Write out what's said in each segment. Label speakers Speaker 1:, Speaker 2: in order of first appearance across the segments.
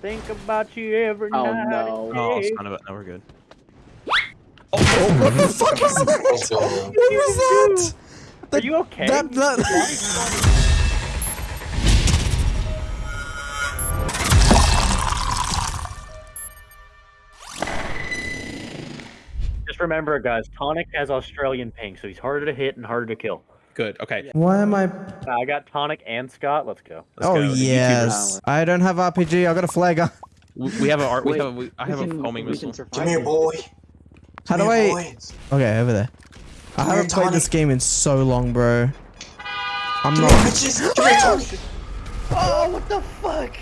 Speaker 1: Think about you every
Speaker 2: Oh,
Speaker 1: night.
Speaker 2: no.
Speaker 1: and
Speaker 3: Oh, son of a. No, we're good.
Speaker 4: Oh, what the fuck was that?
Speaker 5: Let's.
Speaker 4: What was that?
Speaker 1: Are you okay?
Speaker 4: That that.
Speaker 1: Just remember, guys, Tonic has Australian ping, so he's harder to hit and harder to kill.
Speaker 3: Good. Okay.
Speaker 4: Why am I?
Speaker 1: Uh, I got Tonic and Scott. Let's go.
Speaker 3: Let's
Speaker 4: oh
Speaker 3: go.
Speaker 4: Yes. I don't have RPG. I got a flag.
Speaker 3: We we have a. art- We
Speaker 2: Wait,
Speaker 3: have a. We, I
Speaker 2: we
Speaker 3: have a
Speaker 2: can-
Speaker 3: homing
Speaker 2: we can
Speaker 3: missile.
Speaker 2: survive
Speaker 5: Come here,
Speaker 2: this.
Speaker 5: boy.
Speaker 4: How do I?
Speaker 5: boy.
Speaker 4: Okay, over there. I haven't played this game in so long, bro. I'm
Speaker 5: Come here,
Speaker 4: not.
Speaker 5: bitches. Come here,
Speaker 1: Oh, what the fuck?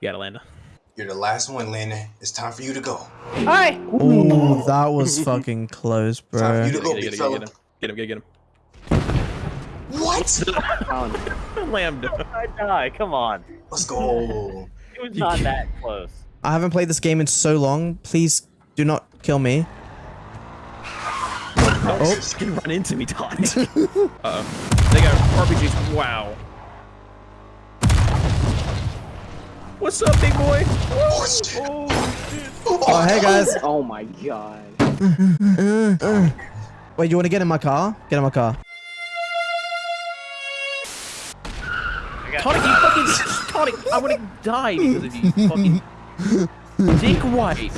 Speaker 3: You gotta land.
Speaker 5: You're the last one, Landon. It's time for you to go.
Speaker 1: Hi.
Speaker 4: Ooh, that was fucking close, bro.
Speaker 5: Time for
Speaker 4: bro.
Speaker 5: you to go,
Speaker 3: Get
Speaker 5: big
Speaker 3: him, get him, get him, get him,
Speaker 5: What?
Speaker 2: Oh, no.
Speaker 3: get. Lambda.
Speaker 1: I die. Come on.
Speaker 5: Let's go.
Speaker 1: It was not that close.
Speaker 4: I haven't played this game in so long. Please do not kill me.
Speaker 3: Oh, just gonna run into me, Todd. Uh-oh. They got RPGs. Wow. What's up, big boy?
Speaker 5: Oh, shit.
Speaker 4: Oh, hey guys.
Speaker 2: oh my god.
Speaker 4: Wait, you want to get in my car? Get in my car.
Speaker 3: Fucking Tonic, I would have died because of you, fucking Dick White.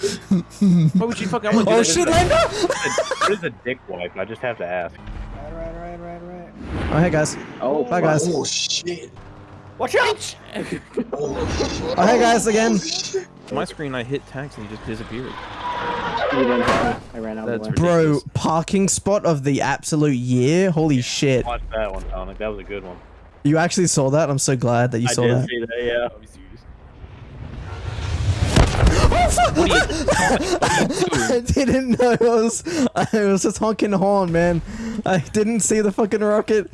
Speaker 3: Why would you oh, fucking? I would
Speaker 4: Oh shit, Lando!
Speaker 1: What is a dick wipe? I just have to ask.
Speaker 4: Right, right, right, right, Oh, hey guys.
Speaker 2: Oh,
Speaker 4: Bye, guys.
Speaker 5: Oh, shit.
Speaker 1: Watch out!
Speaker 5: Oh.
Speaker 4: Oh, hey guys again.
Speaker 5: Oh, shit.
Speaker 3: My screen, I hit text and he just disappeared.
Speaker 2: You didn't hit me. I ran out of
Speaker 3: That's
Speaker 2: the way.
Speaker 4: Bro, parking spot of the absolute year. Holy shit.
Speaker 1: Watch that one, Tonic. That was a good one.
Speaker 4: You actually saw that? I'm so glad that you
Speaker 1: I
Speaker 4: saw
Speaker 1: did
Speaker 4: that.
Speaker 1: see that. Yeah.
Speaker 3: What are you, what are you
Speaker 4: I didn't know I was I was just honking the horn, man. I didn't see the fucking rocket.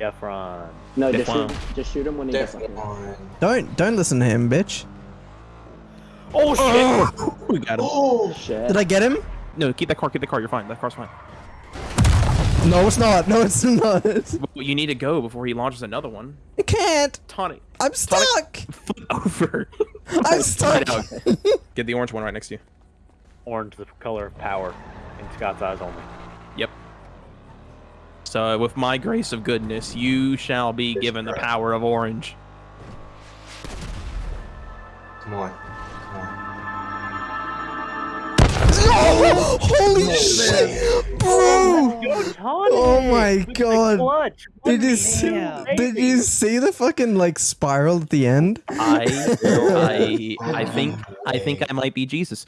Speaker 1: Efron.
Speaker 2: No, just
Speaker 3: wow.
Speaker 2: shoot, just shoot him when he gets up
Speaker 5: Definitely
Speaker 2: here.
Speaker 4: Don't don't listen to him, bitch.
Speaker 1: Oh shit!
Speaker 3: doing? We got him.
Speaker 5: Oh,
Speaker 2: Shit.
Speaker 4: Did I get him?
Speaker 3: No, keep that car, keep the car. You're fine. That car's fine.
Speaker 4: No, it's not. No, it's not.
Speaker 3: But You need to go before he launches another one.
Speaker 4: I can't.
Speaker 3: Tonic,
Speaker 4: I'm stuck.
Speaker 3: flip over.
Speaker 4: I'm stuck.
Speaker 3: Get. Get the orange one right next to you.
Speaker 1: Orange, the color of power, in Scott's eyes only.
Speaker 3: Yep. So, with my grace of goodness, you shall be given the power of orange.
Speaker 5: Come on.
Speaker 4: Holy shit, bro! Oh my God. Did you see? Did you see the fucking like spiral at the end?
Speaker 3: I, I, I think, I think I might be Jesus.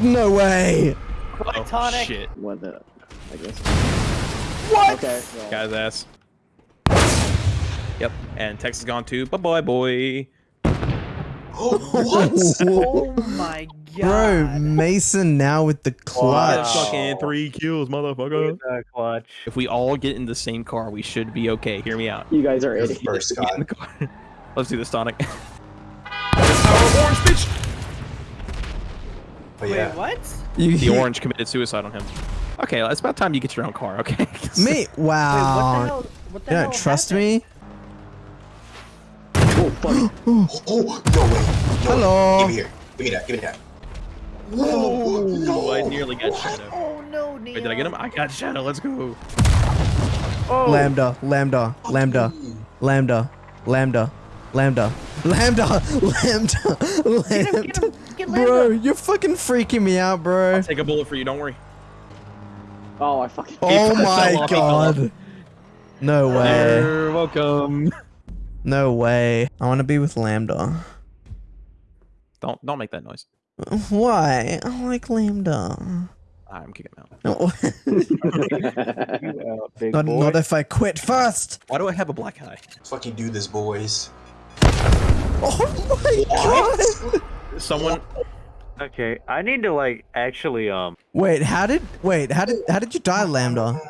Speaker 4: No way.
Speaker 3: Oh, shit.
Speaker 2: What the? I guess.
Speaker 1: What?
Speaker 2: Okay. well,
Speaker 3: Guy's ass. Yep. And Tex is gone too. Bye bye, boy.
Speaker 5: Oh, what?
Speaker 1: Oh my god.
Speaker 4: Bro, Mason now with the clutch.
Speaker 1: Wow.
Speaker 3: Fucking three kills, motherfucker.
Speaker 1: Clutch.
Speaker 3: If we all get in the same car, we should be okay. Hear me out.
Speaker 2: You guys are idiots.
Speaker 5: first,
Speaker 3: Get in the car. Let's do this, Sonic. Power of oh, orange, bitch.
Speaker 5: But yeah.
Speaker 1: what?
Speaker 4: You,
Speaker 3: The orange committed suicide on him. Okay, it's about time you get your own car. Okay.
Speaker 4: Me?
Speaker 1: Wait, what the
Speaker 4: Wow.
Speaker 1: hell? What the
Speaker 4: you
Speaker 1: hell
Speaker 4: don't trust
Speaker 1: happened?
Speaker 4: me?
Speaker 2: Oh, fuck.
Speaker 5: oh, oh, no way. No
Speaker 4: Hello. Way.
Speaker 5: Give me here. Give me that. Give me that. Oh, no.
Speaker 3: Oh, I nearly got what? Shadow.
Speaker 1: Oh, no, Neo.
Speaker 3: Wait, did I get him? I got Shadow. Let's go.
Speaker 1: Oh.
Speaker 4: Lambda, Lambda, Lambda. Lambda, Lambda, Lambda, Lambda, Lambda, Lambda. Bro, you're fucking freaking me out, bro.
Speaker 3: I'll take a bullet for you. Don't worry.
Speaker 2: Oh, I fucking.
Speaker 4: Oh my god. No way.
Speaker 3: You're welcome.
Speaker 4: No way. I want to be with Lambda.
Speaker 3: Don't don't make that noise.
Speaker 4: Why? I like Lambda.
Speaker 3: I'm kicking him out.
Speaker 4: No.
Speaker 1: You out,
Speaker 4: not,
Speaker 1: boy.
Speaker 4: not if I quit first.
Speaker 3: Why do I have a black eye?
Speaker 5: Let's fucking do this, boys.
Speaker 4: Oh my god.
Speaker 3: Someone.
Speaker 1: Okay, I need to like actually um
Speaker 4: Wait, how did wait, how did how did you die, Lambda?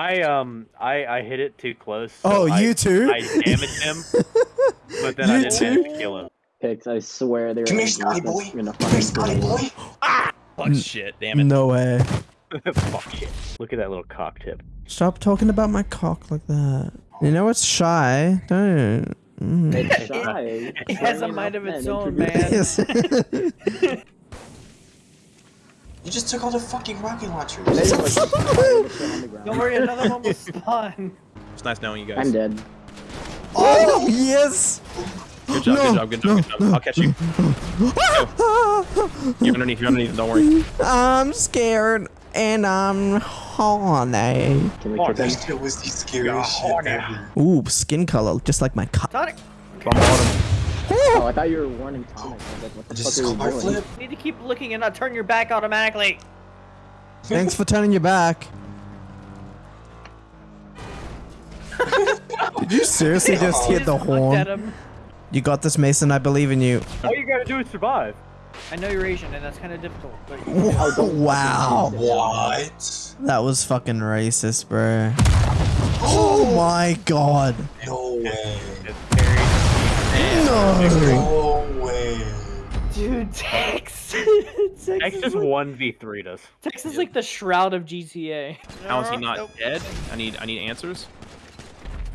Speaker 1: I um I I hit it too close. so
Speaker 4: Oh,
Speaker 1: I,
Speaker 4: you too?
Speaker 1: I damaged him, but then I didn't
Speaker 4: too?
Speaker 1: manage to kill him.
Speaker 2: Pix, I swear they're.
Speaker 5: Come here,
Speaker 2: like,
Speaker 5: Scotty
Speaker 2: this
Speaker 5: boy.
Speaker 2: is gonna
Speaker 5: Come here, Scotty boy.
Speaker 2: you.
Speaker 3: Fuck shit. Damn it.
Speaker 4: No way.
Speaker 1: Fuck it. Look at that little cock tip.
Speaker 4: Stop talking about my cock like that. You know what's shy? Don't. Mm.
Speaker 2: It's shy.
Speaker 6: It has a mind of its own,
Speaker 2: introduce-
Speaker 6: man.
Speaker 4: Yes.
Speaker 5: You just took all the fucking rocket launchers.
Speaker 2: They just, like, pile the shit on the ground.
Speaker 6: Don't worry, another one will spawn.
Speaker 3: It's nice knowing you guys.
Speaker 2: I'm dead.
Speaker 4: oh, oh yes.
Speaker 3: Good job,
Speaker 4: No,
Speaker 3: good job, good job, good job. I'll catch you. You're underneath, you're underneath, don't worry.
Speaker 4: I'm scared and I'm horny.
Speaker 2: Can we
Speaker 1: Oh,
Speaker 5: That
Speaker 2: him?
Speaker 5: was the scariest shit ever.
Speaker 4: Ooh, skin color, just like my cup.
Speaker 6: Tonic,
Speaker 2: Oh! oh, I thought you were warning Thomas. I was like, what the
Speaker 5: Just
Speaker 2: fuck are you doing?
Speaker 5: flip.
Speaker 6: you need to keep looking and not turn your back automatically.
Speaker 4: Thanks for turning your back. Did you seriously just hit the
Speaker 6: just looked at
Speaker 4: horn? You got this, Mason. I believe in you.
Speaker 1: All you gotta do is survive.
Speaker 6: I know you're Asian, and that's kind of difficult. But
Speaker 4: Wow.
Speaker 5: What?
Speaker 4: That was fucking racist, bro. Oh my god.
Speaker 5: No way.
Speaker 1: It's.
Speaker 4: No.
Speaker 5: No way.
Speaker 6: dude, Tex, Tex,
Speaker 1: X
Speaker 6: is
Speaker 1: just
Speaker 6: like,
Speaker 1: one v 3 us.
Speaker 6: Tex is like the shroud of GTA.
Speaker 3: How is he uh, not
Speaker 6: Nope.
Speaker 3: dead? I need I need answers.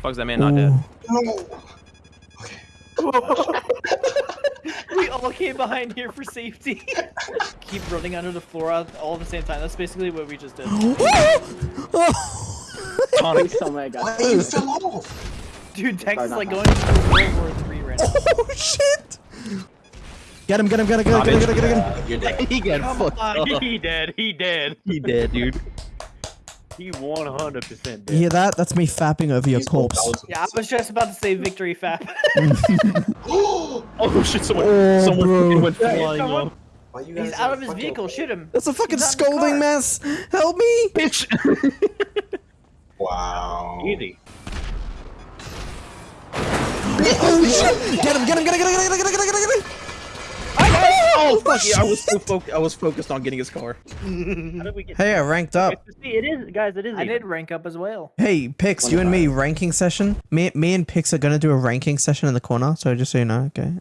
Speaker 3: Fuck is that man not oh.
Speaker 4: dead?
Speaker 5: No. Okay.
Speaker 6: we all came behind here for safety. Keep running under the floor all all at the same time. That's basically what we just did.
Speaker 3: Tonic.
Speaker 2: Please tell me I
Speaker 5: Why you fell off?
Speaker 6: Dude, Tex
Speaker 2: Sorry,
Speaker 6: is
Speaker 2: not
Speaker 6: like
Speaker 2: that.
Speaker 6: going through World War Three right now.
Speaker 4: oh shit! Get him! Get him! Get him! Get him! Get him! Get him! Get him!
Speaker 5: Uh, you're dead.
Speaker 3: He got fucked up.
Speaker 1: he dead. He dead.
Speaker 3: He dead, dude.
Speaker 1: He 100% dead.
Speaker 4: You hear that? That's me fapping over your
Speaker 5: He's
Speaker 4: corpse.
Speaker 6: Yeah, I was just about to say victory fap.
Speaker 3: Oh shit! Someone,
Speaker 4: Oh,
Speaker 3: someone
Speaker 4: bro.
Speaker 3: fucking went
Speaker 1: Yeah,
Speaker 3: flying
Speaker 1: someone-
Speaker 3: off.
Speaker 6: He's out of his vehicle. Shoot him.
Speaker 4: That's a fucking
Speaker 6: He's not in the
Speaker 4: scolding mess. Help me!
Speaker 3: Bitch.
Speaker 5: Wow.
Speaker 1: Easy.
Speaker 4: Oh shit! Get him! Get him! Get him! Get him! Get him! Get him! Get him! Get him! Get him!
Speaker 3: Oh, oh fuck yeah! I was so foc- I was focused on getting his car.
Speaker 1: How did we get
Speaker 4: Hey, I ranked up.
Speaker 1: See, it is, guys, it is
Speaker 6: I
Speaker 1: even.
Speaker 6: did rank up as well.
Speaker 4: Hey, Pix, you and me ranking session. Me, me and Pix are gonna do a ranking session in the corner. So just so you know, okay.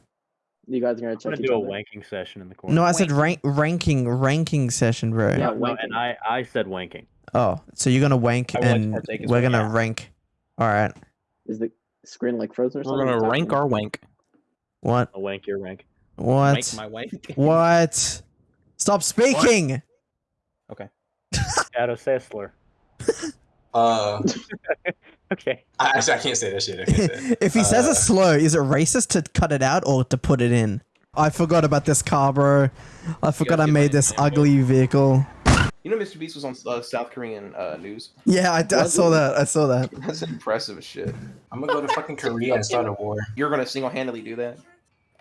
Speaker 2: You guys are gonna
Speaker 1: I'm gonna
Speaker 2: each
Speaker 1: do a
Speaker 2: other.
Speaker 1: wanking session in the corner.
Speaker 4: No, I said rank ranking ranking session, bro.
Speaker 2: Yeah,
Speaker 1: No, no, and I, I said wanking.
Speaker 4: Oh, so you're gonna wank
Speaker 3: I would like to
Speaker 4: and we're gonna
Speaker 3: yeah.
Speaker 4: rank. All right.
Speaker 2: Is the screen like frozen or
Speaker 3: We're
Speaker 2: something?
Speaker 3: gonna rank our wank.
Speaker 4: What?
Speaker 1: A wank your rank.
Speaker 4: What?
Speaker 3: Wank my wank.
Speaker 4: What? Stop speaking. Okay.
Speaker 1: Shadow Sessler.
Speaker 5: Uh,
Speaker 1: Okay.
Speaker 5: I, actually, I can't say that shit. I can't say
Speaker 4: if he says
Speaker 5: Uh,
Speaker 4: it slow, is it racist to cut it out or to put it in? I forgot about this car, bro. I forgot I made this
Speaker 3: example?
Speaker 4: ugly vehicle.
Speaker 7: You know, Mr. Beast was on uh, South Korean uh, news.
Speaker 4: Yeah, I, I saw that. I saw that.
Speaker 7: That's impressive as shit.
Speaker 5: I'm gonna go to fucking Korea and start a war.
Speaker 7: You're gonna single-handedly do that,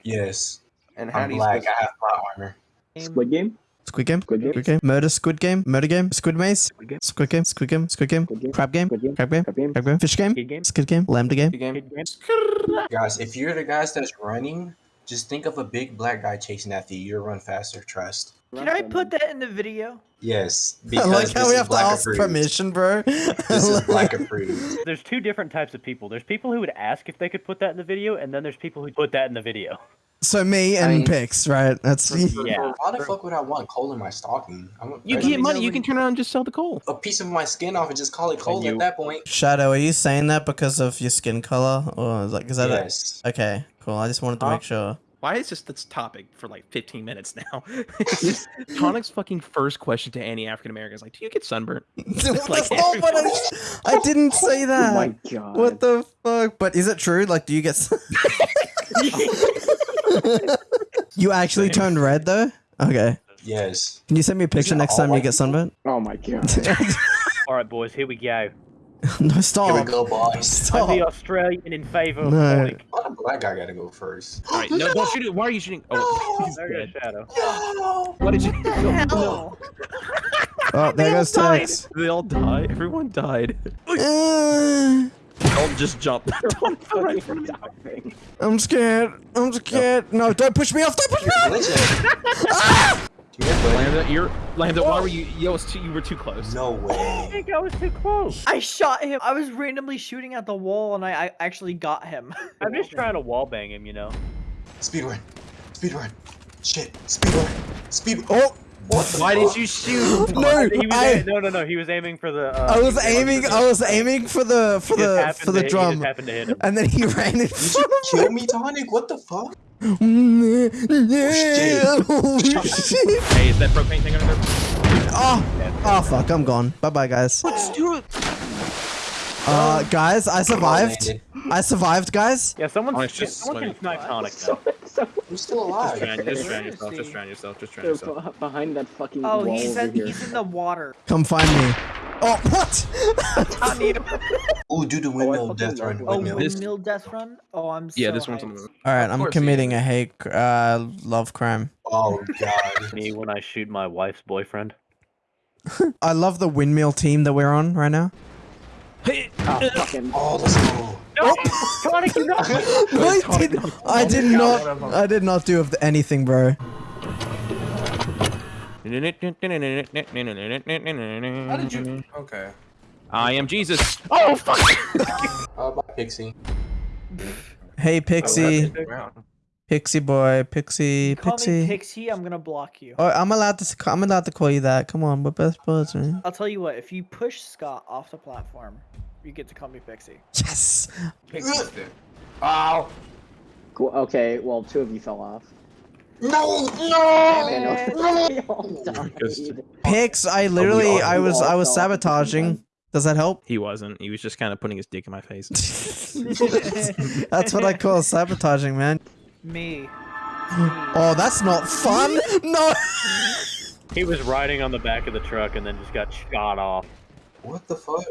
Speaker 5: Yes.
Speaker 7: and how
Speaker 5: I'm
Speaker 7: do you?
Speaker 5: black. I have plot armor.
Speaker 2: Squid Game?
Speaker 4: Squid game.
Speaker 2: Squid Game?
Speaker 4: Squid game. Murder. Squid game. Murder game. Squid maze.
Speaker 1: Squid game.
Speaker 4: Squid game. Squid game. Squid game. Crab game. Crab game.
Speaker 2: Crab Game?
Speaker 4: Fish game. Squid game. Lambda game.
Speaker 7: Good game.
Speaker 1: Kid game.
Speaker 5: Guys, if you're the guys that's running, just think of a big black guy chasing after you. You'll run faster. Trust.
Speaker 6: Can I put that in the video?
Speaker 5: Yes.
Speaker 4: I
Speaker 5: Because
Speaker 4: like how we have to
Speaker 5: black
Speaker 4: ask
Speaker 5: approved.
Speaker 4: permission, bro.
Speaker 5: This is black approved.
Speaker 1: There's two different types of people. There's people who would ask if they could put that in the video, and then there's people who put that in the video.
Speaker 4: so me and
Speaker 2: I mean-
Speaker 4: Pix, right? That's
Speaker 1: Yeah.
Speaker 5: Why the fuck would I want coal in my stocking? I want
Speaker 3: You
Speaker 5: bread.
Speaker 3: get money. You can turn around and just sell the coal.
Speaker 5: a piece of my skin off and just call it coal
Speaker 1: you-
Speaker 5: at that point.
Speaker 4: Shadow. Are you saying that because of your skin color, or is like is that a-
Speaker 5: Yes.
Speaker 4: okay? Cool. I just wanted to
Speaker 3: Huh?
Speaker 4: make sure.
Speaker 3: Why is this this topic for like 15 minutes now? It's just Tonic's fucking first question to any African American is like, "Do you get sunburnt?"
Speaker 4: That's
Speaker 3: like
Speaker 4: not I, I didn't say
Speaker 2: Oh
Speaker 4: that.
Speaker 2: my god.
Speaker 4: what the fuck? But is it true? Like, do you get? s- you actually turned red though. Okay.
Speaker 5: Yes.
Speaker 4: Can you send me a picture next time you get sunburnt?
Speaker 2: Oh my god.
Speaker 1: All right, boys, here we go.
Speaker 4: no,
Speaker 5: Here we
Speaker 4: stop.
Speaker 5: go, boys.
Speaker 1: I'm
Speaker 4: Stop.
Speaker 1: the Australian in favor of
Speaker 4: No.
Speaker 1: wanking.
Speaker 5: Why the black guy gotta go first?
Speaker 3: All right, no, don't shoot it. Why are you shooting? Oh, he's
Speaker 1: There goes
Speaker 3: dead.
Speaker 1: Shadow.
Speaker 5: No.
Speaker 3: What did you?
Speaker 6: Hell.
Speaker 4: Oh, there goes. Tex.
Speaker 3: They all died. Everyone died.
Speaker 4: Uh,
Speaker 3: Don't just jump. Don't fell right in front of me.
Speaker 4: I'm scared. I'm scared. No, don't push me off. Don't push me off.
Speaker 5: Glitching. Come here, buddy.
Speaker 3: Lambda, you're Lambda. Why were you? You was too. You were too close.
Speaker 5: No way.
Speaker 1: I think I was too close.
Speaker 6: I shot him. I was randomly shooting at the wall, and I, I actually got him.
Speaker 1: I'm just trying to wall bang him, you know.
Speaker 5: Speed run. Speed run. Shit. Speed run. Speed.
Speaker 4: Oh,
Speaker 3: Why did you shoot?
Speaker 4: No,
Speaker 1: He was
Speaker 4: I,
Speaker 1: a- no, no, no. He was aiming for the. Uh,
Speaker 4: I was
Speaker 1: aiming
Speaker 4: aiming.
Speaker 1: the-
Speaker 4: I was aiming for the for
Speaker 1: he
Speaker 4: the for the
Speaker 1: to- He just
Speaker 4: drum,
Speaker 1: happened to hit him.
Speaker 4: and then he ran in
Speaker 5: Did you kill me, Tonic? What the fuck?
Speaker 4: Me. Holy shit!
Speaker 3: Hey, is that propane thing under there?
Speaker 4: Oh, oh fuck! I'm gone. Bye bye, guys.
Speaker 3: Let's do it.
Speaker 4: Uh, guys, I survived.
Speaker 5: landed.
Speaker 4: I survived, guys.
Speaker 1: Yeah, someone.
Speaker 3: Oh, just
Speaker 1: someone can snipe Tonic. Now.
Speaker 2: so
Speaker 5: I'm still
Speaker 3: Just
Speaker 5: alive.
Speaker 3: drown, just drown yourself. Just drown yourself. Just drown yourself.
Speaker 2: behind that fucking
Speaker 6: Oh,
Speaker 2: wall
Speaker 6: he's
Speaker 2: over
Speaker 6: in,
Speaker 2: here.
Speaker 6: he's in the water.
Speaker 4: Come find me. Oh, what?
Speaker 5: Ooh, do the windmill
Speaker 2: fucking
Speaker 5: death run.
Speaker 6: Oh,
Speaker 5: Windmill.
Speaker 3: This-
Speaker 6: windmill death run. Oh, I'm so
Speaker 3: Yeah, this one's on the
Speaker 6: hyped.
Speaker 3: moon.
Speaker 4: All right, I'm committing a hate, cr- uh, love crime.
Speaker 5: Oh god.
Speaker 1: Me when I shoot my wife's boyfriend.
Speaker 4: I love the windmill team that we're on right now.
Speaker 2: Oh, fucking.
Speaker 5: Oh, let's go.
Speaker 1: No, Tonic, you know.
Speaker 4: I did, I did not, I did not do anything, bro.
Speaker 5: How did you? Okay.
Speaker 3: I am Jesus. Oh fuck!
Speaker 5: uh, bye, Pixie.
Speaker 4: Hey, Pixie, Pixie boy, Pixie,
Speaker 6: Call me
Speaker 4: Pixie.
Speaker 6: Pixie. I'm gonna block you.
Speaker 4: Oh, I'm allowed to. s- I'm allowed to call you that. Come on, we're best buds, man.
Speaker 6: I'll tell you what. If you push Scott off the platform, you get to call me Pixie.
Speaker 4: Yes.
Speaker 5: Ow.
Speaker 2: Cool. Okay, well, two of you fell off.
Speaker 5: No, no.
Speaker 2: no. We all died.
Speaker 3: Just-
Speaker 4: Pix, I literally,
Speaker 5: all-
Speaker 4: I was, I was
Speaker 2: fell off at the same
Speaker 4: sabotaging. Does that help?
Speaker 3: He wasn't. He was just kind of putting his dick in my face.
Speaker 4: That's what I call sabotaging, man.
Speaker 6: Me.
Speaker 4: Oh, that's not fun. No.
Speaker 1: He was riding on the back of the truck and then just got shot off.
Speaker 5: What the fuck?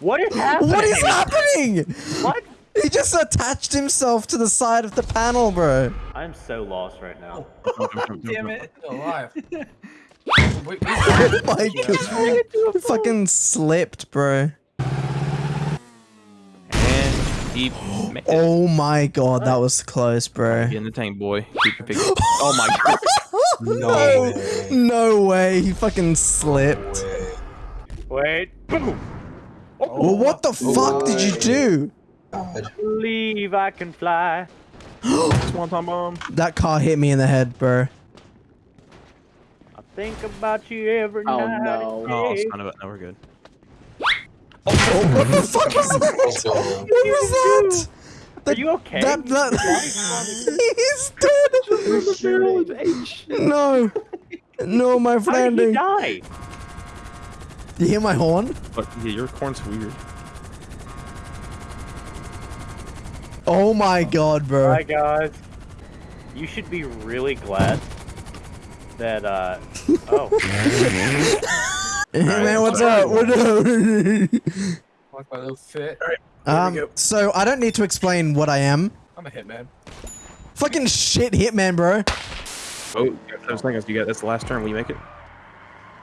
Speaker 1: What is happening?
Speaker 4: What is happening?
Speaker 1: What?
Speaker 4: He just attached himself to the side of the panel, bro.
Speaker 1: I'm so lost right now.
Speaker 6: Damn it.
Speaker 5: alive.
Speaker 4: Oh my god. Fucking slipped, bro.
Speaker 3: And he.
Speaker 4: Oh my god, that was close, bro.
Speaker 3: Get in the tank, boy. Keep your. Oh my god.
Speaker 5: No way.
Speaker 4: No way, he fucking slipped.
Speaker 1: Wait. Boom.
Speaker 4: Well, what the fuck did you do?
Speaker 5: God.
Speaker 1: Believe I can fly.
Speaker 3: Swanton bomb. Um.
Speaker 4: That car hit me in the head, bro.
Speaker 1: I think about you every
Speaker 2: Oh,
Speaker 1: night.
Speaker 2: no.
Speaker 3: Oh,
Speaker 1: day.
Speaker 3: son of a. No, we're good.
Speaker 4: Oh, what the fuck was that?
Speaker 5: Oh, Let's.
Speaker 4: What was that?
Speaker 1: Are you okay?
Speaker 4: That, that, he's dead. No. No, my friend.
Speaker 1: How did
Speaker 4: friend.
Speaker 1: he die?
Speaker 4: You hear my horn?
Speaker 3: But yeah, your corn's weird.
Speaker 4: Oh my god, bro.
Speaker 1: Hi guys. You should be really glad that uh oh
Speaker 4: Hey man, what's up? What up?
Speaker 5: Like my little fit.
Speaker 4: um, so I don't need to explain what I am.
Speaker 5: I'm a hitman.
Speaker 4: Fucking shit hitman, bro.
Speaker 3: Oh, those things you got. That's the last turn. Will you make it?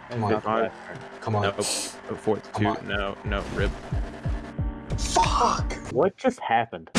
Speaker 5: Come on.
Speaker 3: Five.
Speaker 5: Come on.
Speaker 3: No. Oh, fourth.
Speaker 5: Come
Speaker 3: Two.
Speaker 5: on.
Speaker 3: No. No. Rip.
Speaker 5: Fuck.
Speaker 1: what just happened?